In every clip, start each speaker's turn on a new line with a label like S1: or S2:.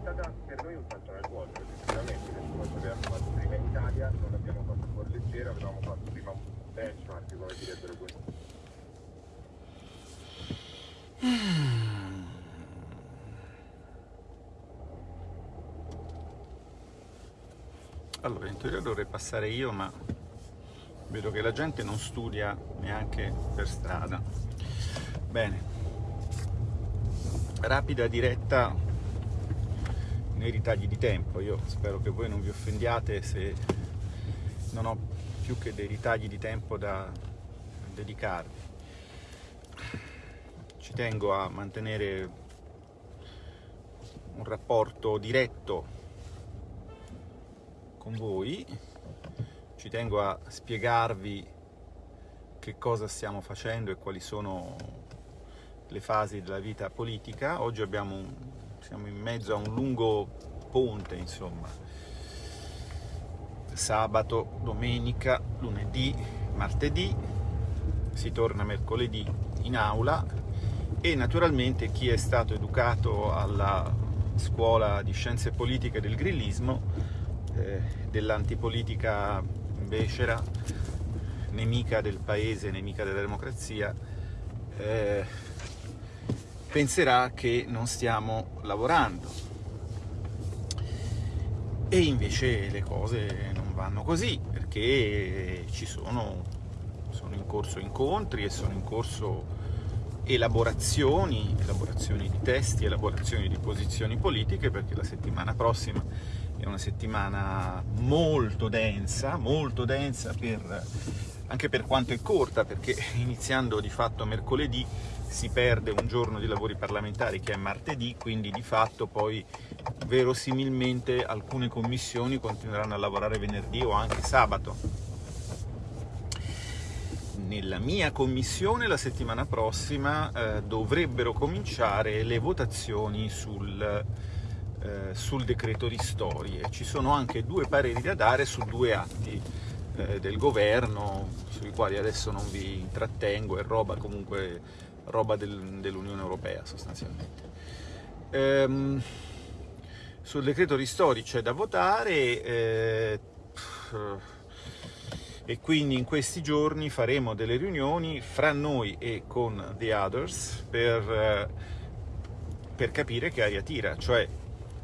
S1: stata per noi un salto nel vuoto, perché sicuramente nessuno ci aveva fatto prima in Italia, non l'abbiamo fatto a cuore leggero, avevamo fatto prima un benchmark, come direbbero questo.
S2: Allora, in teoria dovrei passare io, ma vedo che la gente non studia neanche per strada. Bene, rapida diretta nei ritagli di tempo. Io spero che voi non vi offendiate se non ho più che dei ritagli di tempo da dedicarvi. Ci tengo a mantenere un rapporto diretto con voi, ci tengo a spiegarvi che cosa stiamo facendo e quali sono le fasi della vita politica. Oggi un, siamo in mezzo a un lungo ponte, insomma. Sabato, domenica, lunedì, martedì, si torna mercoledì in aula e naturalmente chi è stato educato alla scuola di scienze politiche del grillismo eh, dell'antipolitica becera, nemica del paese, nemica della democrazia, eh, penserà che non stiamo lavorando. E invece le cose non vanno così, perché ci sono, sono in corso incontri e sono in corso elaborazioni, elaborazioni di testi, elaborazioni di posizioni politiche, perché la settimana prossima è una settimana molto densa, molto densa per, anche per quanto è corta, perché iniziando di fatto mercoledì si perde un giorno di lavori parlamentari che è martedì, quindi di fatto poi verosimilmente alcune commissioni continueranno a lavorare venerdì o anche sabato. Nella mia commissione la settimana prossima eh, dovrebbero cominciare le votazioni sul eh, sul decreto ristorie. Ci sono anche due pareri da dare su due atti eh, del governo, sui quali adesso non vi intrattengo, è roba comunque roba del, dell'Unione Europea sostanzialmente. Ehm, sul decreto ristori c'è da votare eh, e quindi in questi giorni faremo delle riunioni fra noi e con the others per, eh, per capire che aria tira, cioè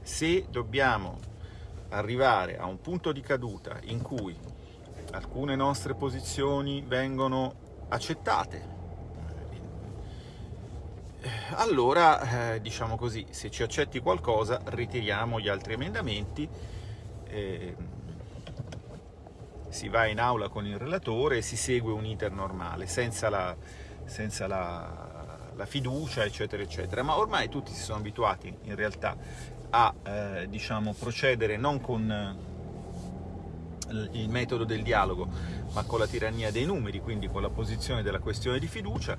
S2: se dobbiamo arrivare a un punto di caduta in cui alcune nostre posizioni vengono accettate, allora, eh, diciamo così, se ci accetti qualcosa, ritiriamo gli altri emendamenti, eh, si va in aula con il relatore e si segue un iter normale, senza la, senza la, la fiducia, eccetera, eccetera. Ma ormai tutti si sono abituati, in realtà, a eh, diciamo, procedere non con eh, il metodo del dialogo, ma con la tirannia dei numeri, quindi con la posizione della questione di fiducia,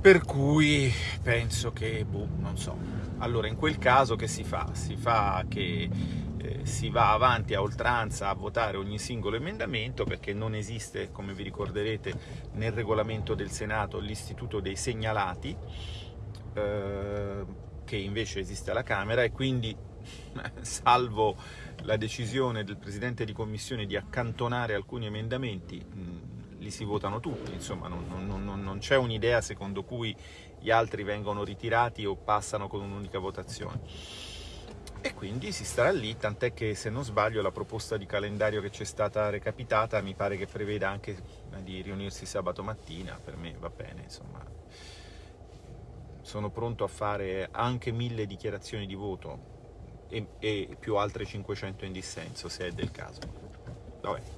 S2: per cui penso che, boh, non so. Allora, in quel caso che si fa? Si fa che eh, si va avanti a oltranza a votare ogni singolo emendamento, perché non esiste, come vi ricorderete, nel regolamento del Senato l'istituto dei segnalati, eh, che invece esiste alla Camera e quindi, salvo la decisione del Presidente di Commissione di accantonare alcuni emendamenti, mh, li si votano tutti, insomma non, non, non, non c'è un'idea secondo cui gli altri vengono ritirati o passano con un'unica votazione. E quindi si starà lì, tant'è che se non sbaglio la proposta di calendario che ci è stata recapitata mi pare che preveda anche di riunirsi sabato mattina, per me va bene, insomma sono pronto a fare anche mille dichiarazioni di voto e, e più altre 500 in dissenso, se è del caso. Vabbè.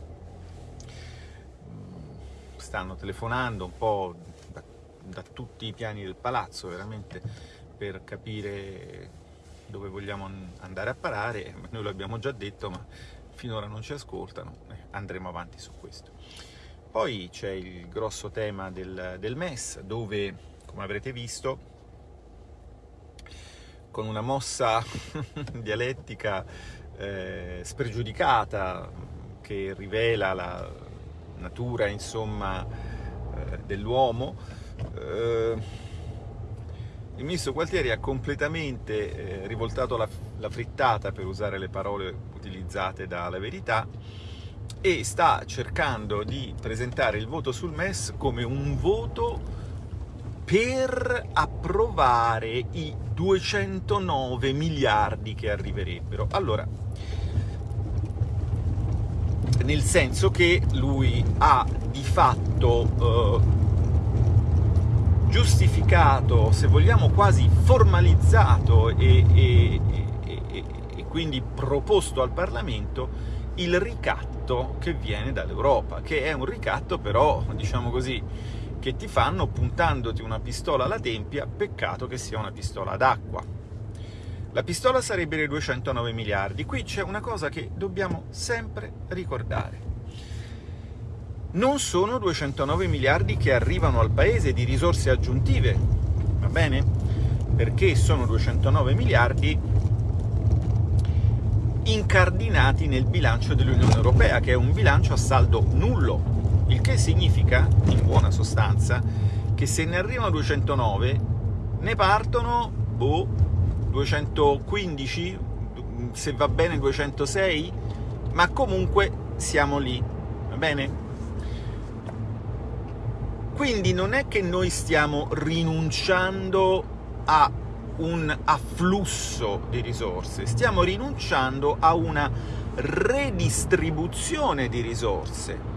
S2: Stanno telefonando un po' da, da tutti i piani del palazzo, veramente, per capire dove vogliamo andare a parare, noi l'abbiamo già detto, ma finora non ci ascoltano, eh, andremo avanti su questo. Poi c'è il grosso tema del, del MES, dove, come avrete visto, con una mossa dialettica eh, spregiudicata che rivela la natura insomma eh, dell'uomo eh, il ministro Gualtieri ha completamente eh, rivoltato la, frittata, per usare le parole utilizzate dalla verità, e sta cercando di presentare il voto sul MES come un voto per approvare i 209 miliardi che arriverebbero. Allora, nel senso che lui ha di fatto eh, giustificato, se vogliamo quasi formalizzato e, e, e, e quindi proposto al Parlamento il ricatto che viene dall'Europa, che è un ricatto però, diciamo così, che ti fanno puntandoti una pistola alla tempia, peccato che sia una pistola d'acqua. La pistola sarebbe dei 209 miliardi. Qui c'è una cosa che dobbiamo sempre ricordare non sono 209 miliardi che arrivano al paese di risorse aggiuntive, va bene? Perché sono 209 miliardi incardinati nel bilancio dell'Unione Europea, che è un bilancio a saldo nullo, il che significa, in buona sostanza, che se ne arrivano 209, ne partono, boh, 215, se va bene 206, ma comunque siamo lì, va bene? Quindi non è che noi stiamo rinunciando a un afflusso di risorse, stiamo rinunciando a una redistribuzione di risorse.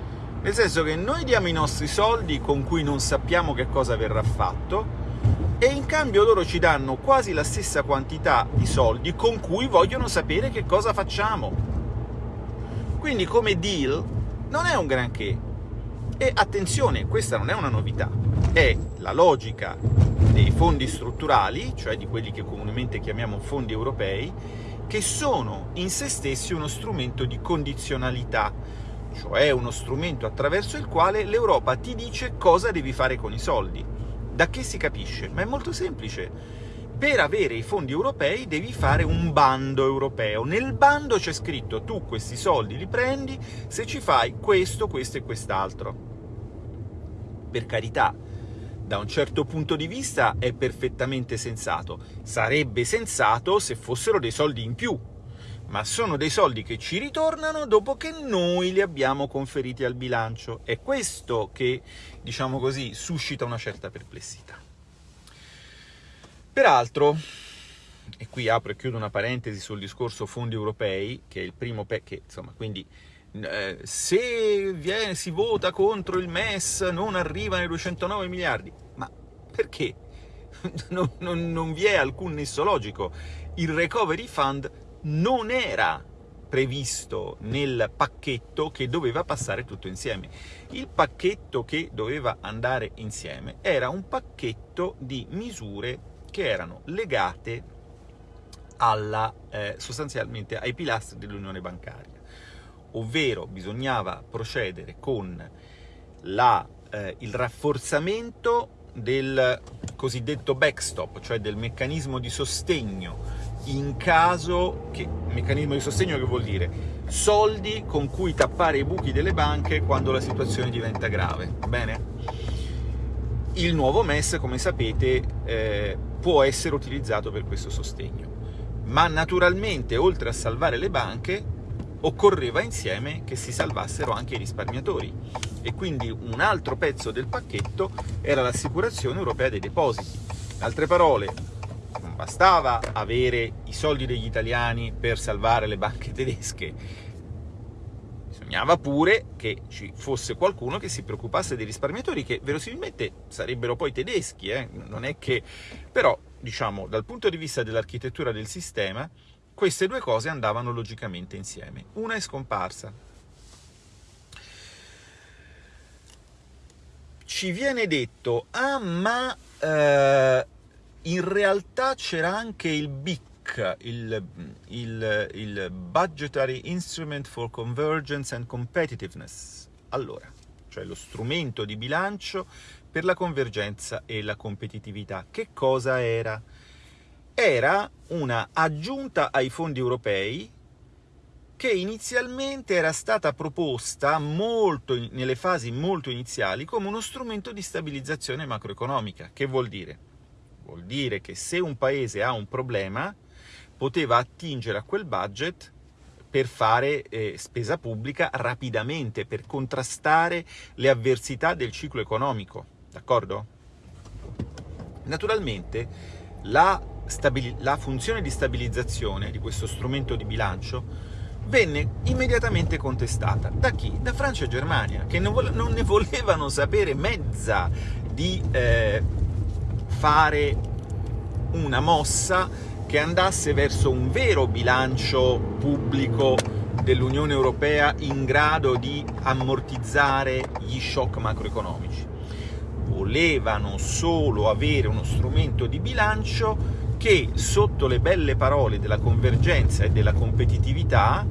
S2: Nel senso che noi diamo i nostri soldi con cui non sappiamo che cosa verrà fatto e in cambio loro ci danno quasi la stessa quantità di soldi con cui vogliono sapere che cosa facciamo. Quindi come deal non è un granché, e attenzione, questa non è una novità, è la logica dei fondi strutturali, cioè di quelli che comunemente chiamiamo fondi europei, che sono in se stessi uno strumento di condizionalità, cioè uno strumento attraverso il quale l'Europa ti dice cosa devi fare con i soldi. Da che si capisce? Ma è molto semplice. Per avere i fondi europei devi fare un bando europeo. Nel bando c'è scritto tu questi soldi li prendi se ci fai questo, questo e quest'altro per carità, da un certo punto di vista è perfettamente sensato. Sarebbe sensato se fossero dei soldi in più, ma sono dei soldi che ci ritornano dopo che noi li abbiamo conferiti al bilancio. È questo che, diciamo così, suscita una certa perplessità. Peraltro, e qui apro e chiudo una parentesi sul discorso fondi europei, che è il primo, che insomma, quindi eh, se viene, si vota contro il MES non arrivano i 209 miliardi. Ma perché? non, non, non vi è alcun nesso logico. Il Recovery Fund non era previsto nel pacchetto che doveva passare tutto insieme. Il pacchetto che doveva andare insieme era un pacchetto di misure che erano legate alla, eh, sostanzialmente ai pilastri dell'unione bancaria ovvero bisognava procedere con la, eh, il rafforzamento del cosiddetto backstop, cioè del meccanismo di sostegno in caso che meccanismo di sostegno che vuol dire soldi con cui tappare i buchi delle banche quando la situazione diventa grave, bene? Il nuovo MES, come sapete, eh, può essere utilizzato per questo sostegno, ma naturalmente, oltre a salvare le banche, occorreva insieme che si salvassero anche i risparmiatori e quindi un altro pezzo del pacchetto era l'assicurazione europea dei depositi. In altre parole, bastava avere i soldi degli italiani per salvare le banche tedesche, bisognava pure che ci fosse qualcuno che si preoccupasse dei risparmiatori, che verosimilmente sarebbero poi tedeschi, eh? non è che... però, diciamo, dal punto di vista dell'architettura del sistema, queste due cose andavano logicamente insieme. Una è scomparsa. Ci viene detto, ah ma eh, in realtà c'era anche il BIC, il, il, il Budgetary Instrument for Convergence and Competitiveness. Allora, cioè lo strumento di bilancio per la convergenza e la competitività. Che cosa era? era una aggiunta ai fondi europei che inizialmente era stata proposta molto, nelle fasi molto iniziali come uno strumento di stabilizzazione macroeconomica. Che vuol dire? Vuol dire che se un paese ha un problema, poteva attingere a quel budget per fare eh, spesa pubblica rapidamente, per contrastare le avversità del ciclo economico, d'accordo? Naturalmente la, la funzione di stabilizzazione di questo strumento di bilancio venne immediatamente contestata. Da chi? Da Francia e Germania, che non, non ne volevano sapere mezza di eh, fare una mossa che andasse verso un vero bilancio pubblico dell'Unione Europea in grado di ammortizzare gli shock macroeconomici. Volevano solo avere uno strumento di bilancio che, sotto le belle parole della convergenza e della competitività,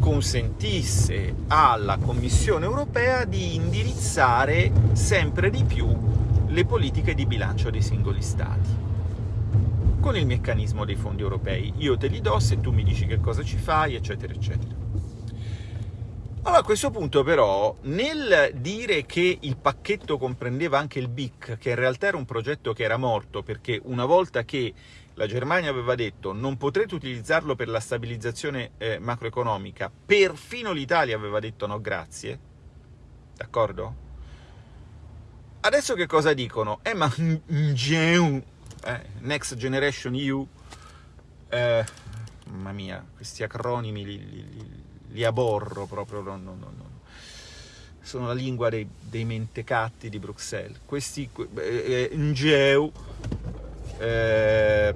S2: consentisse alla Commissione europea di indirizzare sempre di più le politiche di bilancio dei singoli Stati con il meccanismo dei fondi europei. Io te li do se tu mi dici che cosa ci fai, eccetera, eccetera. Allora, a questo punto però, nel dire che il pacchetto comprendeva anche il BIC, che in realtà era un progetto che era morto, perché una volta che la Germania aveva detto non potrete utilizzarlo per la stabilizzazione eh, macroeconomica, perfino l'Italia aveva detto no grazie, d'accordo? Adesso che cosa dicono? Eh ma eh, Next Generation EU, eh, mamma mia, questi acronimi li, li, li, aborro proprio, no, no, no, sono la lingua dei, dei, mentecatti di Bruxelles. Questi, eh, NGEU, eh,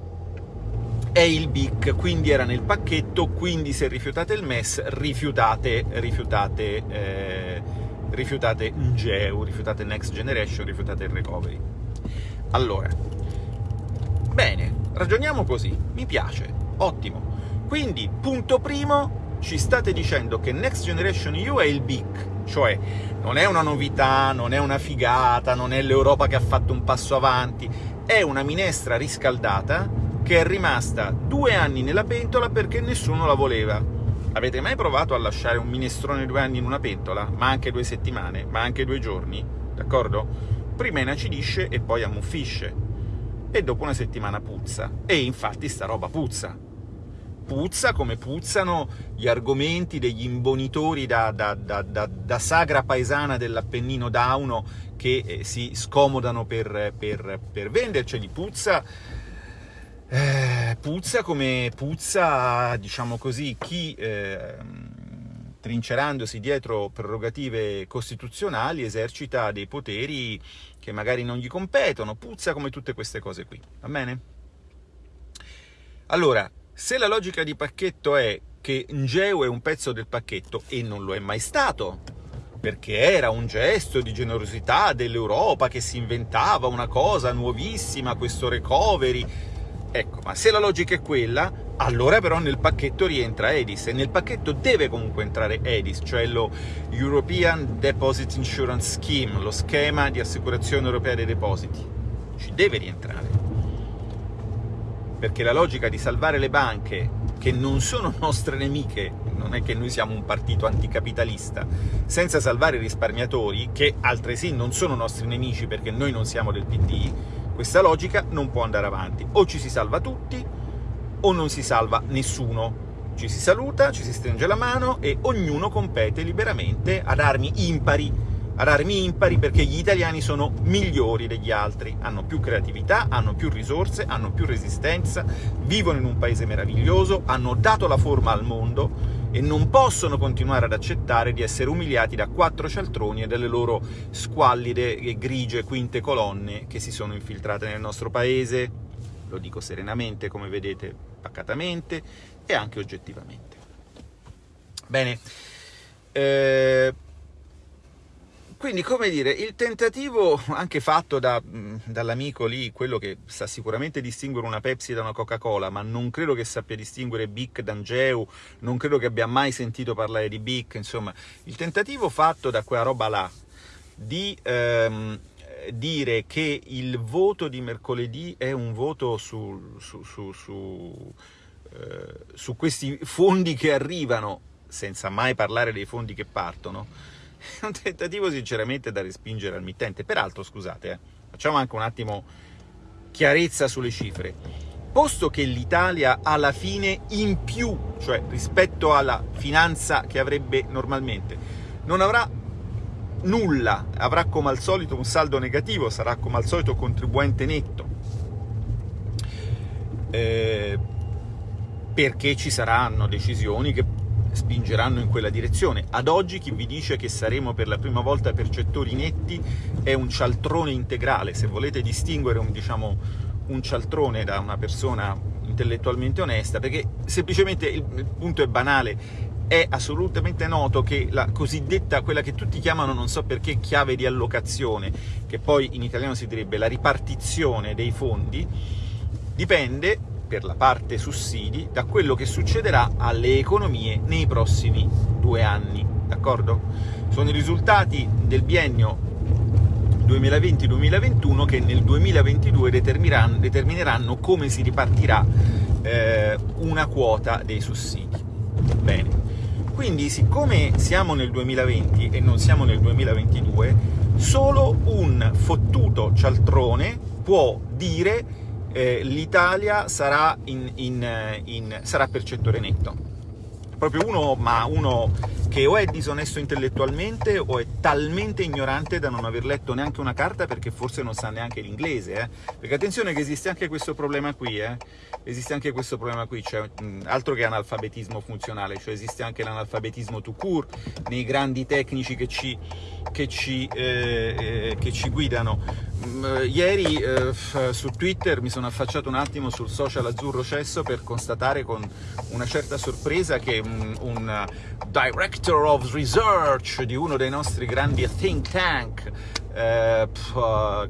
S2: è il BIC, quindi era nel pacchetto, quindi se rifiutate il MES, rifiutate, rifiutate, eh, rifiutate NGEU, rifiutate Next Generation, rifiutate il Recovery. Allora, Bene, ragioniamo così, mi piace, ottimo. Quindi, punto primo, ci state dicendo che Next Generation EU è il BIC, cioè non è una novità, non è una figata, non è l'Europa che ha fatto un passo avanti, è una minestra riscaldata che è rimasta due anni nella pentola perché nessuno la voleva. Avete mai provato a lasciare un minestrone due anni in una pentola? Ma anche due settimane, ma anche due giorni, d'accordo? Prima inacidisce e poi ammuffisce e dopo una settimana puzza. E infatti sta roba puzza. Puzza come puzzano gli argomenti degli imbonitori da, da, da, da sagra paesana dell'Appennino Dauno che eh, si scomodano per, per, per venderceli. Puzza, eh, puzza come puzza, diciamo così, chi... Eh, trincerandosi dietro prerogative costituzionali, esercita dei poteri che magari non gli competono, puzza come tutte queste cose qui, va bene? Allora, se la logica di pacchetto è che Ngeu è un pezzo del pacchetto, e non lo è mai stato, perché era un gesto di generosità dell'Europa che si inventava una cosa nuovissima, questo recovery, ecco, ma se la logica è quella, allora però nel pacchetto rientra EDIS e nel pacchetto deve comunque entrare EDIS, cioè lo European Deposit Insurance Scheme, lo schema di assicurazione europea dei depositi. Ci deve rientrare. Perché la logica di salvare le banche, che non sono nostre nemiche, non è che noi siamo un partito anticapitalista, senza salvare i risparmiatori, che altresì non sono nostri nemici perché noi non siamo del PD, questa logica non può andare avanti. O ci si salva tutti, o non si salva nessuno. Ci si saluta, ci si stringe la mano e ognuno compete liberamente ad armi impari, ad armi impari perché gli italiani sono migliori degli altri, hanno più creatività, hanno più risorse, hanno più resistenza, vivono in un paese meraviglioso, hanno dato la forma al mondo e non possono continuare ad accettare di essere umiliati da quattro cialtroni e dalle loro squallide e grigie quinte colonne che si sono infiltrate nel nostro paese lo dico serenamente, come vedete, pacatamente e anche oggettivamente. Bene, eh, quindi, come dire, il tentativo anche fatto da, dall'amico lì, quello che sa sicuramente distinguere una Pepsi da una Coca-Cola, ma non credo che sappia distinguere Bic da Angeu, non credo che abbia mai sentito parlare di Bic, insomma, il tentativo fatto da quella roba là di ehm, dire che il voto di mercoledì è un voto su, su, su, su, eh, su questi fondi che arrivano, senza mai parlare dei fondi che partono, è un tentativo sinceramente da respingere al mittente. Peraltro, scusate, eh, facciamo anche un attimo chiarezza sulle cifre. Posto che l'Italia alla fine in più, cioè rispetto alla finanza che avrebbe normalmente, non avrà nulla, avrà come al solito un saldo negativo, sarà come al solito contribuente netto, eh, perché ci saranno decisioni che spingeranno in quella direzione. Ad oggi chi vi dice che saremo per la prima volta percettori netti è un cialtrone integrale, se volete distinguere un, diciamo, un cialtrone da una persona intellettualmente onesta, perché semplicemente il, il punto è banale, è assolutamente noto che la cosiddetta, quella che tutti chiamano, non so perché, chiave di allocazione, che poi in italiano si direbbe la ripartizione dei fondi, dipende per la parte sussidi da quello che succederà alle economie nei prossimi due anni, d'accordo? Sono i risultati del biennio 2020-2021 che nel 2022 determineranno, determineranno come si ripartirà eh, una quota dei sussidi. Bene, quindi siccome siamo nel 2020 e non siamo nel 2022, solo un fottuto cialtrone può dire eh, l'Italia sarà, in, in, eh, in, sarà percettore netto. Proprio uno, ma uno che o è disonesto intellettualmente o è talmente ignorante da non aver letto neanche una carta perché forse non sa neanche l'inglese, eh? perché attenzione che esiste anche questo problema qui, eh? esiste anche questo problema qui, cioè, altro che analfabetismo funzionale, cioè esiste anche l'analfabetismo tout court nei grandi tecnici che ci, che ci, eh, eh che ci guidano. Mh, ieri eh, su Twitter mi sono affacciato un attimo sul social azzurro cesso per constatare con una certa sorpresa che mh, un director of research di uno dei nostri grandi think tank eh,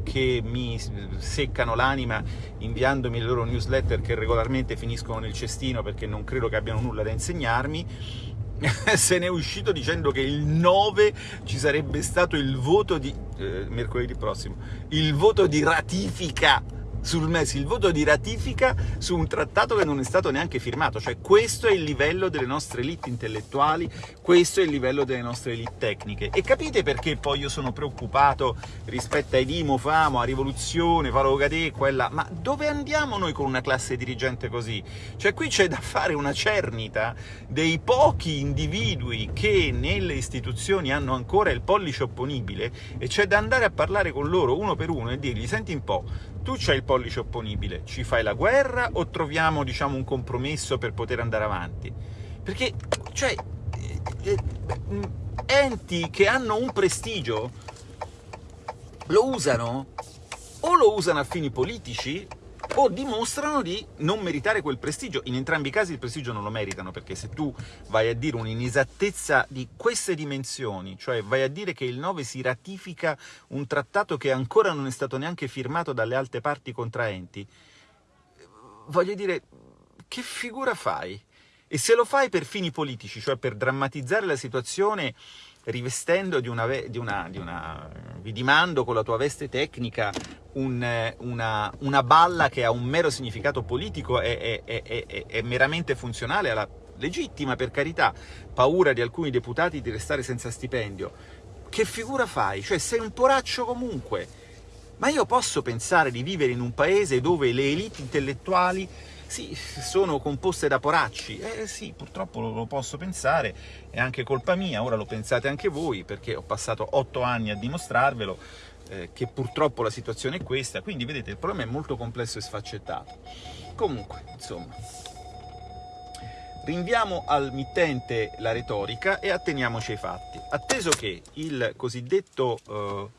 S2: che mi seccano l'anima inviandomi le loro newsletter che regolarmente finiscono nel cestino perché non credo che abbiano nulla da insegnarmi, se ne è uscito dicendo che il 9 ci sarebbe stato il voto di... Eh, mercoledì prossimo, il voto di ratifica sul il voto di ratifica su un trattato che non è stato neanche firmato, cioè questo è il livello delle nostre elite intellettuali, questo è il livello delle nostre elite tecniche. E capite perché poi io sono preoccupato rispetto ai Dimo, Famo, a Rivoluzione, Valo Gadè, quella... Ma dove andiamo noi con una classe dirigente così? Cioè qui c'è da fare una cernita dei pochi individui che nelle istituzioni hanno ancora il pollice opponibile e c'è da andare a parlare con loro uno per uno e dirgli, senti un po', tu c'hai il pollice opponibile, ci fai la guerra o troviamo diciamo, un compromesso per poter andare avanti? Perché, cioè, eh, eh, enti che hanno un prestigio lo usano o lo usano a fini politici o dimostrano di non meritare quel prestigio. In entrambi i casi il prestigio non lo meritano, perché se tu vai a dire un'inesattezza di queste dimensioni, cioè vai a dire che il 9 si ratifica un trattato che ancora non è stato neanche firmato dalle altre parti contraenti, voglio dire, che figura fai? E se lo fai per fini politici, cioè per drammatizzare la situazione rivestendo di una, di una, di una vi dimando con la tua veste tecnica un, una, una, balla che ha un mero significato politico e è, è, è meramente funzionale alla legittima, per carità, paura di alcuni deputati di restare senza stipendio. Che figura fai? Cioè sei un poraccio comunque. Ma io posso pensare di vivere in un paese dove le elite intellettuali sì, sono composte da poracci. Eh sì, purtroppo lo, posso pensare, è anche colpa mia, ora lo pensate anche voi, perché ho passato otto anni a dimostrarvelo, eh, che purtroppo la situazione è questa, quindi vedete il problema è molto complesso e sfaccettato. Comunque, insomma, rinviamo al mittente la retorica e atteniamoci ai fatti. Atteso che il cosiddetto... Eh,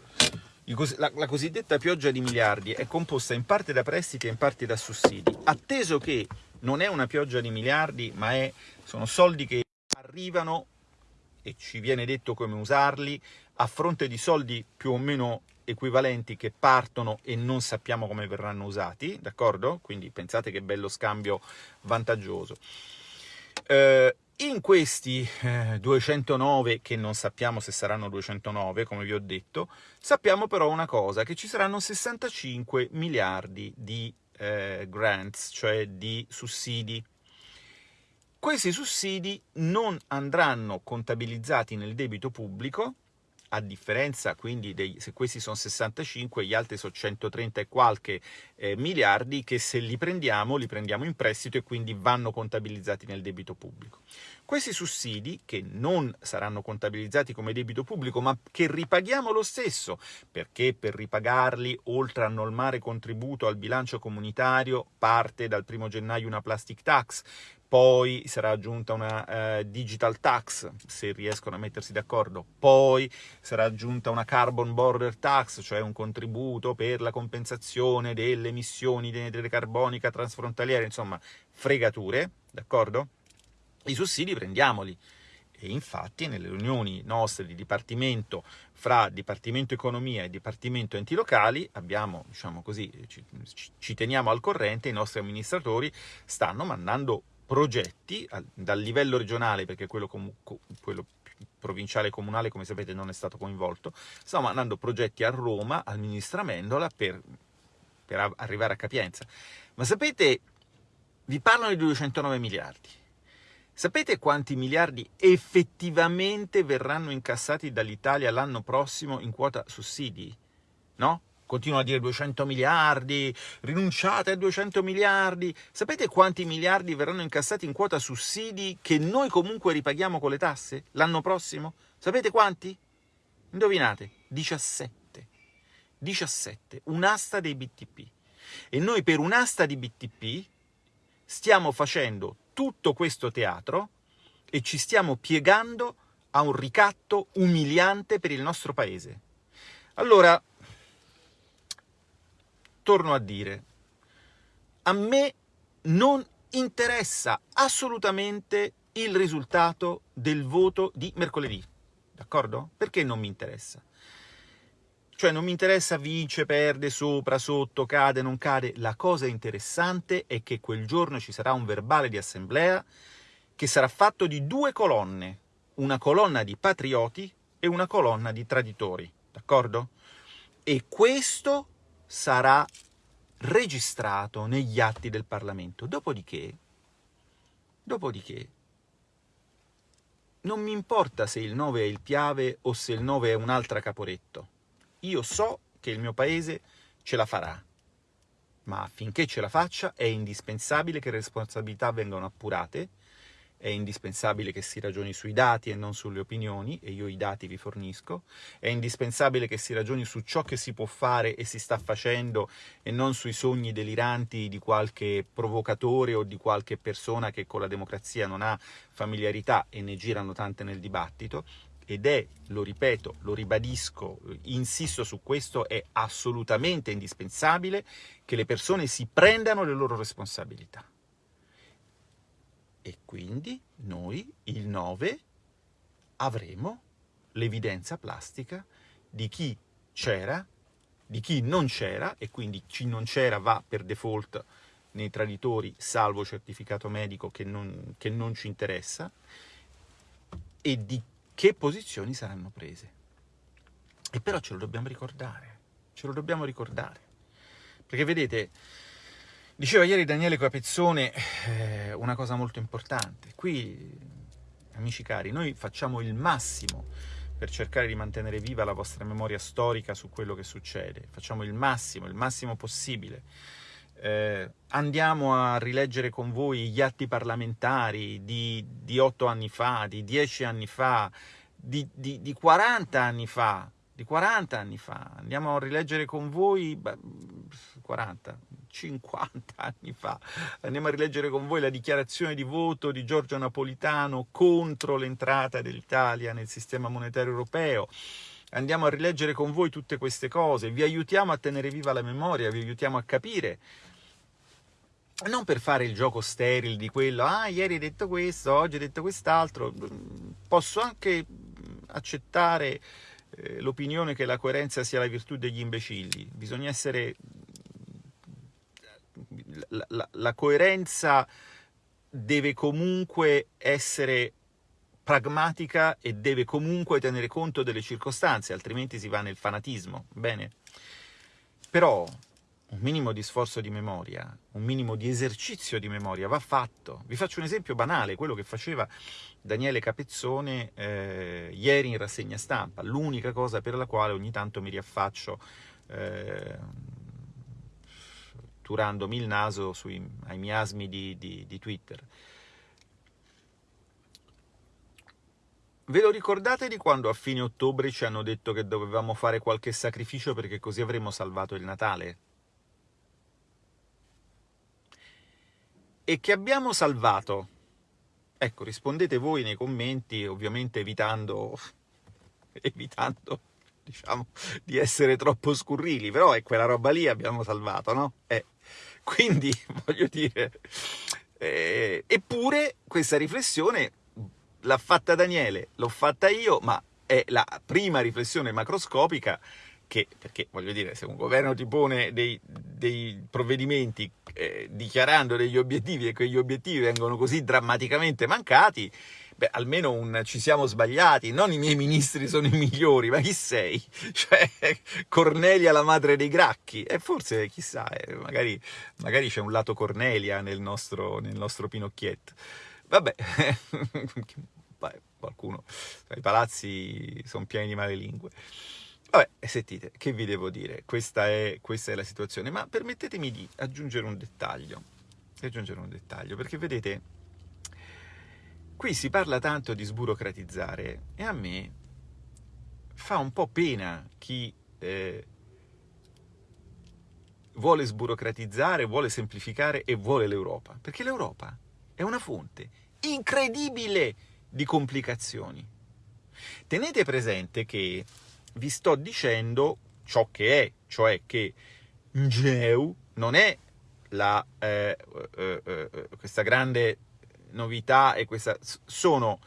S2: la, la, cosiddetta pioggia di miliardi è composta in parte da prestiti e in parte da sussidi. Atteso che non è una pioggia di miliardi, ma è, sono soldi che arrivano e ci viene detto come usarli, a fronte di soldi più o meno equivalenti che partono e non sappiamo come verranno usati, d'accordo? Quindi pensate che bello scambio vantaggioso. Eh, in questi eh, 209, che non sappiamo se saranno 209, come vi ho detto, sappiamo però una cosa, che ci saranno 65 miliardi di eh, grants, cioè di sussidi. Questi sussidi non andranno contabilizzati nel debito pubblico, a differenza quindi dei, se questi sono 65, gli altri sono 130 e qualche eh, miliardi che se li prendiamo, li prendiamo in prestito e quindi vanno contabilizzati nel debito pubblico. Questi sussidi, che non saranno contabilizzati come debito pubblico, ma che ripaghiamo lo stesso, perché per ripagarli, oltre a normare contributo al bilancio comunitario, parte dal primo gennaio una plastic tax, poi sarà aggiunta una uh, digital tax, se riescono a mettersi d'accordo, poi sarà aggiunta una carbon border tax, cioè un contributo per la compensazione delle emissioni di anidride carbonica transfrontaliere, insomma, fregature, d'accordo? I sussidi prendiamoli. E infatti nelle riunioni nostre di dipartimento fra Dipartimento Economia e Dipartimento Enti Locali abbiamo, diciamo così, ci, ci teniamo al corrente, i nostri amministratori stanno mandando progetti dal livello regionale, perché quello, quello provinciale e comunale, come sapete, non è stato coinvolto, stiamo mandando progetti a Roma, al ministro Amendola, per, per arrivare a capienza. Ma sapete, vi parlano di 209 miliardi. Sapete quanti miliardi effettivamente verranno incassati dall'Italia l'anno prossimo in quota sussidi? No? Continua a dire 200 miliardi, rinunciate a 200 miliardi. Sapete quanti miliardi verranno incassati in quota sussidi che noi comunque ripaghiamo con le tasse l'anno prossimo? Sapete quanti? Indovinate, 17. 17, un'asta dei BTP. E noi per un'asta di BTP stiamo facendo tutto questo teatro e ci stiamo piegando a un ricatto umiliante per il nostro paese. Allora, torno a dire, a me non interessa assolutamente il risultato del voto di mercoledì, d'accordo? Perché non mi interessa? Cioè non mi interessa vince, perde, sopra, sotto, cade, non cade. La cosa interessante è che quel giorno ci sarà un verbale di assemblea che sarà fatto di due colonne, una colonna di patrioti e una colonna di traditori, d'accordo? E questo sarà registrato negli atti del Parlamento. Dopodiché, dopodiché, non mi importa se il 9 è il Piave o se il 9 è un'altra Caporetto. Io so che il mio paese ce la farà, ma affinché ce la faccia è indispensabile che le responsabilità vengano appurate è indispensabile che si ragioni sui dati e non sulle opinioni, e io i dati vi fornisco, è indispensabile che si ragioni su ciò che si può fare e si sta facendo e non sui sogni deliranti di qualche provocatore o di qualche persona che con la democrazia non ha familiarità e ne girano tante nel dibattito, ed è, lo ripeto, lo ribadisco, insisto su questo, è assolutamente indispensabile che le persone si prendano le loro responsabilità e quindi noi il 9 avremo l'evidenza plastica di chi c'era, di chi non c'era e quindi chi non c'era va per default nei traditori salvo certificato medico che non, che non ci interessa e di che posizioni saranno prese. E però ce lo dobbiamo ricordare, ce lo dobbiamo ricordare. Perché vedete, Diceva ieri Daniele Capezzone eh, una cosa molto importante. Qui, amici cari, noi facciamo il massimo per cercare di mantenere viva la vostra memoria storica su quello che succede. Facciamo il massimo, il massimo possibile. Eh, andiamo a rileggere con voi gli atti parlamentari di, di 8 anni fa, di 10 anni fa, di, di, di 40 anni fa, di 40 anni fa. Andiamo a rileggere con voi, beh, 40, 50 anni fa. Andiamo a rileggere con voi la dichiarazione di voto di Giorgio Napolitano contro l'entrata dell'Italia nel sistema monetario europeo. Andiamo a rileggere con voi tutte queste cose, vi aiutiamo a tenere viva la memoria, vi aiutiamo a capire non per fare il gioco sterile di quello, ah, ieri hai detto questo, oggi hai detto quest'altro, posso anche accettare eh, l'opinione che la coerenza sia la virtù degli imbecilli, bisogna essere la, la, coerenza deve comunque essere pragmatica e deve comunque tenere conto delle circostanze, altrimenti si va nel fanatismo, bene? Però un minimo di sforzo di memoria, un minimo di esercizio di memoria va fatto. Vi faccio un esempio banale, quello che faceva Daniele Capezzone eh, ieri in rassegna stampa, l'unica cosa per la quale ogni tanto mi riaffaccio eh, turandomi il naso sui, ai miasmi di, di, di Twitter. Ve lo ricordate di quando a fine ottobre ci hanno detto che dovevamo fare qualche sacrificio perché così avremmo salvato il Natale? E che abbiamo salvato? Ecco, rispondete voi nei commenti, ovviamente evitando, evitando diciamo, di essere troppo scurrili, però è quella roba lì abbiamo salvato, no? Eh, quindi, voglio dire, eh, eppure questa riflessione l'ha fatta Daniele, l'ho fatta io, ma è la prima riflessione macroscopica che, perché voglio dire, se un governo ti pone dei, dei provvedimenti eh, dichiarando degli obiettivi e quegli obiettivi vengono così drammaticamente mancati, beh, almeno un ci siamo sbagliati, non i miei ministri sono i migliori, ma chi sei? Cioè, Cornelia la madre dei gracchi, e forse, chissà, eh, magari, magari c'è un lato Cornelia nel nostro, nel nostro Pinocchietto. Vabbè, qualcuno, i palazzi sono pieni di male lingue. Vabbè, sentite, che vi devo dire? Questa è, questa è la situazione, ma permettetemi di aggiungere un dettaglio, di aggiungere un dettaglio, perché vedete, qui si parla tanto di sburocratizzare e a me fa un po' pena chi eh, vuole sburocratizzare, vuole semplificare e vuole l'Europa, perché l'Europa è una fonte incredibile di complicazioni. Tenete presente che vi sto dicendo ciò che è, cioè che Ngeu non è la, eh, eh, eh, questa grande novità e questa sono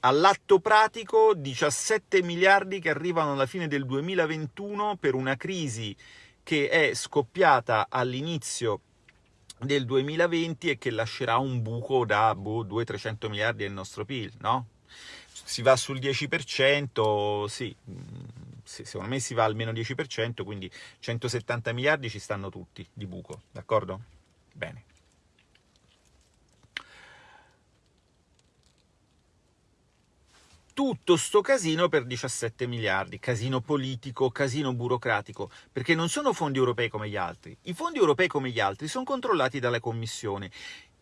S2: all'atto pratico 17 miliardi che arrivano alla fine del 2021 per una crisi che è scoppiata all'inizio del 2020 e che lascerà un buco da boh, 200-300 miliardi del nostro PIL, no? si va sul 10%, sì, secondo me si va almeno 10%, quindi 170 miliardi ci stanno tutti di buco, d'accordo? Bene. Tutto sto casino per 17 miliardi, casino politico, casino burocratico, perché non sono fondi europei come gli altri. I fondi europei come gli altri sono controllati dalla Commissione.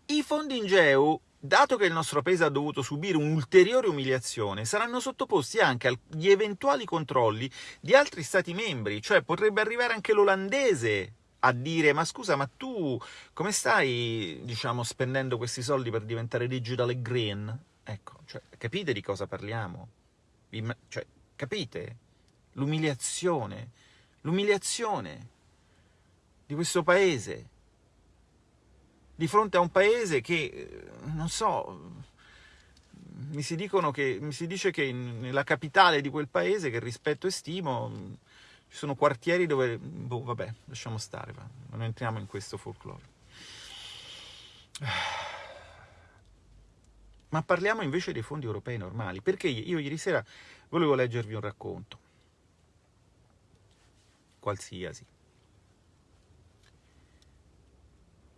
S2: I fondi in GEU dato che il nostro paese ha dovuto subire un'ulteriore umiliazione, saranno sottoposti anche agli eventuali controlli di altri stati membri, cioè potrebbe arrivare anche l'olandese a dire ma scusa, ma tu come stai, diciamo, spendendo questi soldi per diventare digital e green? Ecco, cioè, capite di cosa parliamo? Cioè, capite? L'umiliazione, l'umiliazione di questo paese di fronte a un paese che, eh, non so, mi si, che, mi si dice che nella capitale di quel paese, che rispetto e stimo, ci sono quartieri dove, boh, vabbè, lasciamo stare, va. non entriamo in questo folklore. Ma parliamo invece dei fondi europei normali, perché io ieri sera volevo leggervi un racconto, qualsiasi,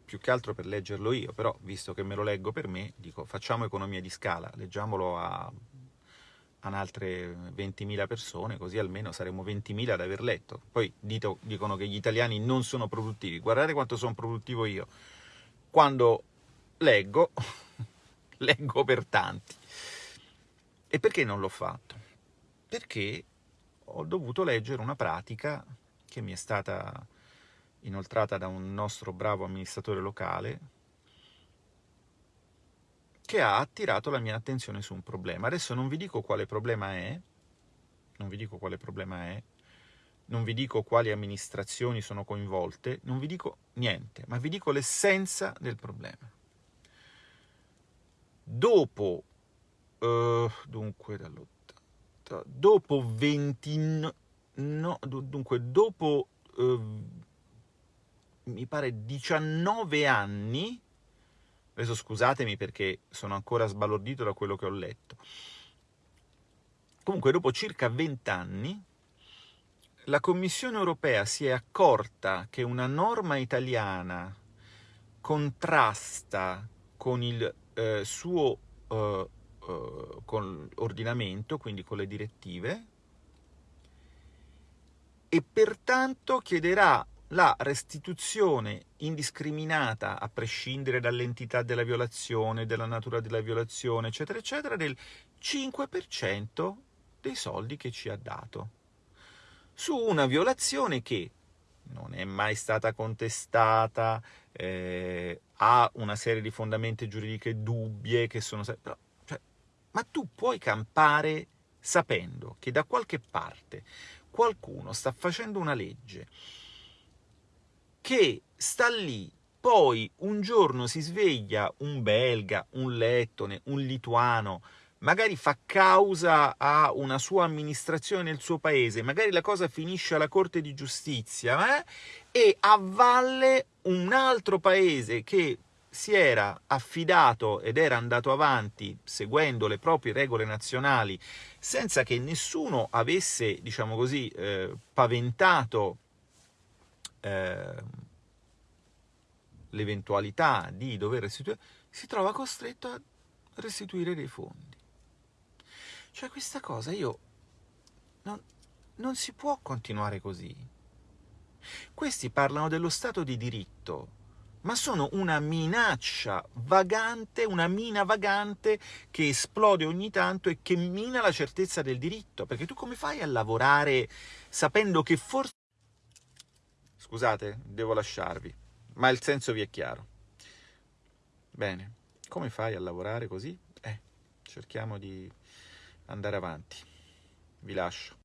S2: più che altro per leggerlo io, però visto che me lo leggo per me, dico facciamo economia di scala, leggiamolo a, a altre 20.000 persone, così almeno saremo 20.000 ad aver letto. Poi dito, dicono che gli italiani non sono produttivi, guardate quanto sono produttivo io. Quando leggo, leggo per tanti. E perché non l'ho fatto? Perché ho dovuto leggere una pratica che mi è stata inoltrata da un nostro bravo amministratore locale, che ha attirato la mia attenzione su un problema. Adesso non vi dico quale problema è, non vi dico quale problema è, non vi dico quali amministrazioni sono coinvolte, non vi dico niente, ma vi dico l'essenza del problema. Dopo, uh, dunque, dopo 20, no, dunque, dopo uh, mi pare 19 anni, adesso scusatemi perché sono ancora sbalordito da quello che ho letto, comunque dopo circa 20 anni la Commissione europea si è accorta che una norma italiana contrasta con il eh, suo eh, eh, con ordinamento, quindi con le direttive, e pertanto chiederà la restituzione indiscriminata, a prescindere dall'entità della violazione, della natura della violazione, eccetera, eccetera, del 5% dei soldi che ci ha dato. Su una violazione che non è mai stata contestata, eh, ha una serie di fondamenti giuridiche dubbie che sono... Però, cioè, ma tu puoi campare sapendo che da qualche parte qualcuno sta facendo una legge che sta lì, poi un giorno si sveglia un belga, un lettone, un lituano, magari fa causa a una sua amministrazione nel suo paese, magari la cosa finisce alla Corte di Giustizia, eh? e a valle un altro paese che si era affidato ed era andato avanti seguendo le proprie regole nazionali senza che nessuno avesse, diciamo così, eh, paventato eh, l'eventualità di dover restituire, si trova costretto a restituire dei fondi. Cioè questa cosa io... Non, non si può continuare così. Questi parlano dello Stato di diritto, ma sono una minaccia vagante, una mina vagante che esplode ogni tanto e che mina la certezza del diritto. Perché tu come fai a lavorare sapendo che forse... Scusate, devo lasciarvi, ma il senso vi è chiaro. Bene, come fai a lavorare così? Eh, cerchiamo di andare avanti. Vi lascio.